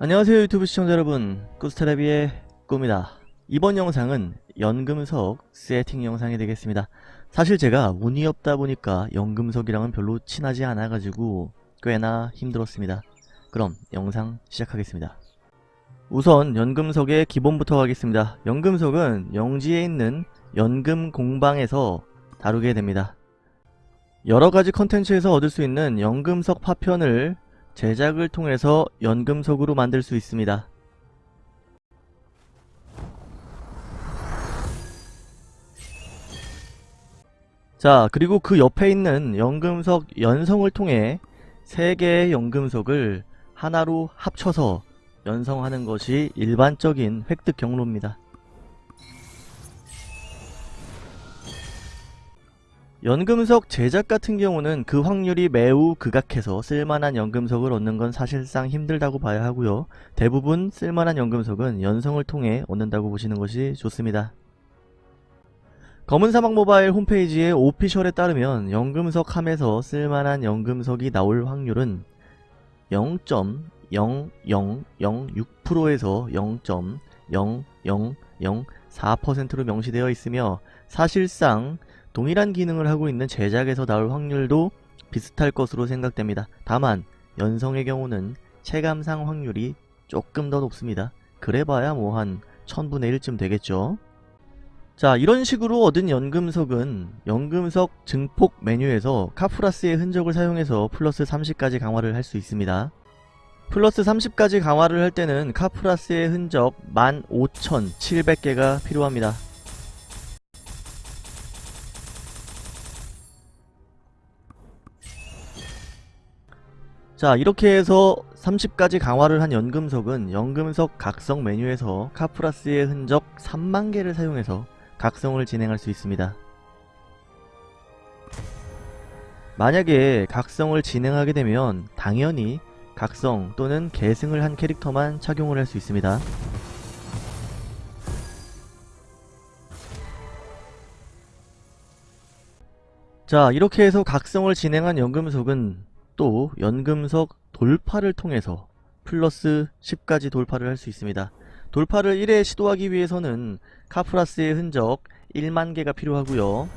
안녕하세요 유튜브 시청자 여러분. 꾸스테레비의 꾸입니다. 이번 영상은 연금석 세팅 영상이 되겠습니다. 사실 제가 운이 없다 보니까 연금석이랑은 별로 친하지 않아 가지고 꽤나 힘들었습니다. 그럼 영상 시작하겠습니다. 우선 연금석의 기본부터 가겠습니다. 연금석은 영지에 있는 연금 공방에서 다루게 됩니다. 여러가지 컨텐츠에서 얻을 수 있는 연금석 파편을 제작을 통해서 연금석으로 만들 수 있습니다. 자 그리고 그 옆에 있는 연금석 연성을 통해 3개의 연금석을 하나로 합쳐서 연성하는 것이 일반적인 획득 경로입니다. 연금석 제작 같은 경우는 그 확률이 매우 극악해서 쓸만한 연금석을 얻는 건 사실상 힘들다고 봐야 하고요. 대부분 쓸만한 연금석은 연성을 통해 얻는다고 보시는 것이 좋습니다. 검은사막 모바일 홈페이지의 오피셜에 따르면 연금석 함에서 쓸만한 연금석이 나올 확률은 0.00006%에서 0.00004%로 명시되어 있으며 사실상 동일한 기능을 하고 있는 제작에서 나올 확률도 비슷할 것으로 생각됩니다. 다만 연성의 경우는 체감상 확률이 조금 더 높습니다. 그래봐야 뭐 한 1000분의 1쯤 되겠죠. 자 이런 식으로 얻은 연금석은 연금석 증폭 메뉴에서 카프라스의 흔적을 사용해서 플러스 30까지 강화를 할 수 있습니다. 플러스 30까지 강화를 할 때는 카프라스의 흔적 15,700개가 필요합니다. 자 이렇게 해서 30까지 강화를 한 연금석은 연금석 각성 메뉴에서 카프라스의 흔적 3만개를 사용해서 각성을 진행할 수 있습니다. 만약에 각성을 진행하게 되면 당연히 각성 또는 계승을 한 캐릭터만 착용을 할 수 있습니다. 자 이렇게 해서 각성을 진행한 연금석은 또 연금석 돌파를 통해서 플러스 10까지 돌파를 할 수 있습니다. 돌파를 1회 시도하기 위해서는 카프라스의 흔적 1만개가 필요하고요.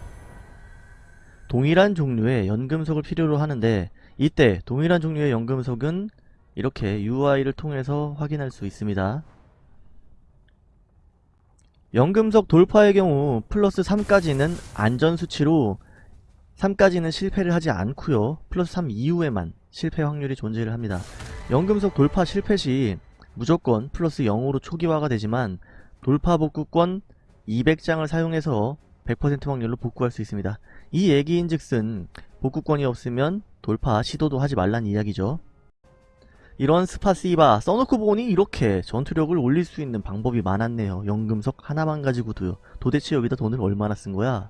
동일한 종류의 연금석을 필요로 하는데 이때 동일한 종류의 연금석은 이렇게 UI를 통해서 확인할 수 있습니다. 연금석 돌파의 경우 플러스 3까지는 안전수치로 3까지는 실패를 하지 않고요. 플러스 3 이후에만 실패 확률이 존재를 합니다. 연금석 돌파 실패 시 무조건 플러스 0으로 초기화가 되지만 돌파 복구권 200장을 사용해서 100% 확률로 복구할 수 있습니다. 이 얘기인 즉슨 복구권이 없으면 돌파 시도도 하지 말란 이야기죠. 이런 спасибо 써놓고 보니 이렇게 전투력을 올릴 수 있는 방법이 많았네요. 연금석 하나만 가지고도요. 도대체 여기다 돈을 얼마나 쓴 거야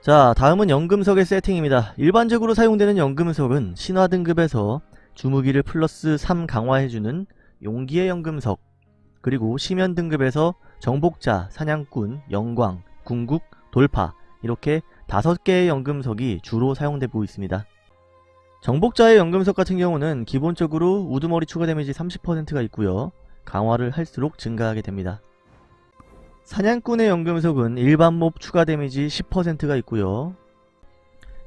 자 다음은 연금석의 세팅입니다. 일반적으로 사용되는 연금석은 신화 등급에서 주무기를 플러스 3 강화해주는 용기의 연금석 그리고 시면 등급에서 정복자, 사냥꾼, 영광, 궁극, 돌파 이렇게 5개의 연금석이 주로 사용되고 있습니다. 정복자의 연금석 같은 경우는 기본적으로 우두머리 추가 데미지 30%가 있고요. 강화를 할수록 증가하게 됩니다. 사냥꾼의 연금석은 일반 mob 추가 데미지 10%가 있고요.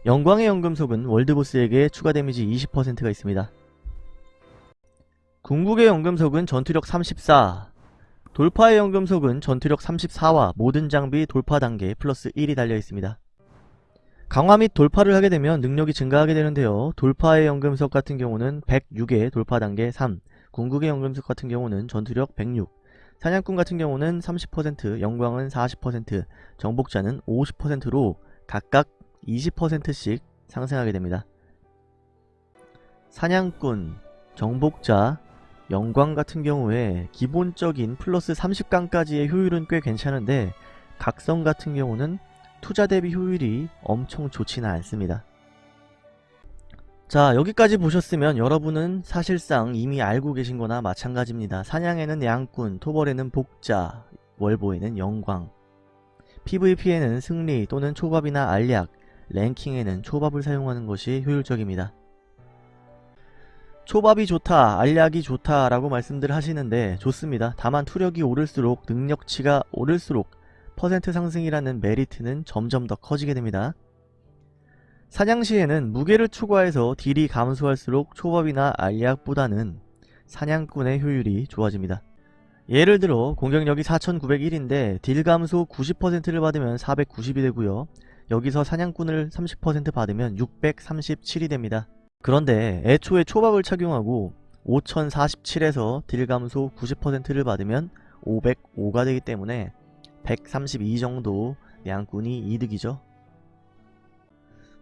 영광의 연금석은 world boss에게 추가 데미지 20%가 있습니다. 궁극의 연금석은 전투력 34 돌파의 연금석은 전투력 34와 모든 장비 돌파 단계 플러스 1이 달려있습니다. 강화 및 돌파를 하게 되면 능력이 증가하게 되는데요. 돌파의 연금석 같은 경우는 106의 돌파 단계 3 궁극의 연금석 같은 경우는 전투력 106 사냥꾼 같은 경우는 30%, 영광은 40%, 정복자는 50%로 각각 20%씩 상승하게 됩니다. 사냥꾼, 정복자, 영광 같은 경우에 기본적인 플러스 30강까지의 효율은 꽤 괜찮은데 각성 같은 경우는 투자 대비 효율이 엄청 좋지는 않습니다. 자 여기까지 보셨으면 여러분은 사실상 이미 알고 계신 거나 마찬가지입니다. 사냥에는 양꾼, 토벌에는 복자, 월보에는 영광 PVP에는 승리 또는 초밥이나 알약, 랭킹에는 초밥을 사용하는 것이 효율적입니다. 초밥이 좋다, 알약이 좋다 라고 말씀들 하시는데 좋습니다. 다만 투력이 오를수록 능력치가 오를수록 퍼센트 상승이라는 메리트는 점점 더 커지게 됩니다. 사냥 시에는 무게를 추가해서 딜이 감소할수록 초밥이나 알약보다는 사냥꾼의 효율이 좋아집니다. 예를 들어 공격력이 4901인데 딜 감소 90%를 받으면 490이 되고요. 여기서 사냥꾼을 30% 받으면 637이 됩니다. 그런데 애초에 초밥을 착용하고 5047에서 딜 감소 90%를 받으면 505가 되기 때문에 132 정도 양꾼이 이득이죠.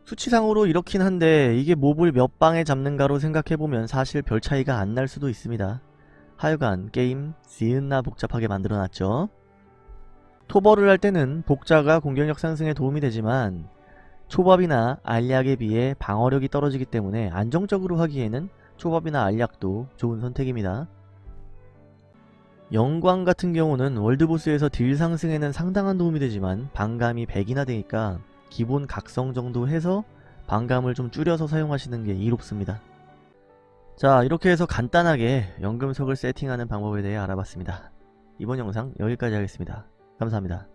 수치상으로 이렇긴 한데 이게 몹을 몇 방에 잡는가로 생각해보면 사실 별 차이가 안 날 수도 있습니다. 하여간 게임 지은나 복잡하게 만들어놨죠. 토벌을 할 때는 복자가 공격력 상승에 도움이 되지만 초밥이나 알약에 비해 방어력이 떨어지기 때문에 안정적으로 하기에는 초밥이나 알약도 좋은 선택입니다. 영광 같은 경우는 월드보스에서 딜 상승에는 상당한 도움이 되지만 방감이 100이나 되니까 기본 각성 정도 해서 방감을 좀 줄여서 사용하시는 게 이롭습니다. 자 이렇게 해서 간단하게 연금석을 세팅하는 방법에 대해 알아봤습니다. 이번 영상 여기까지 하겠습니다. 감사합니다.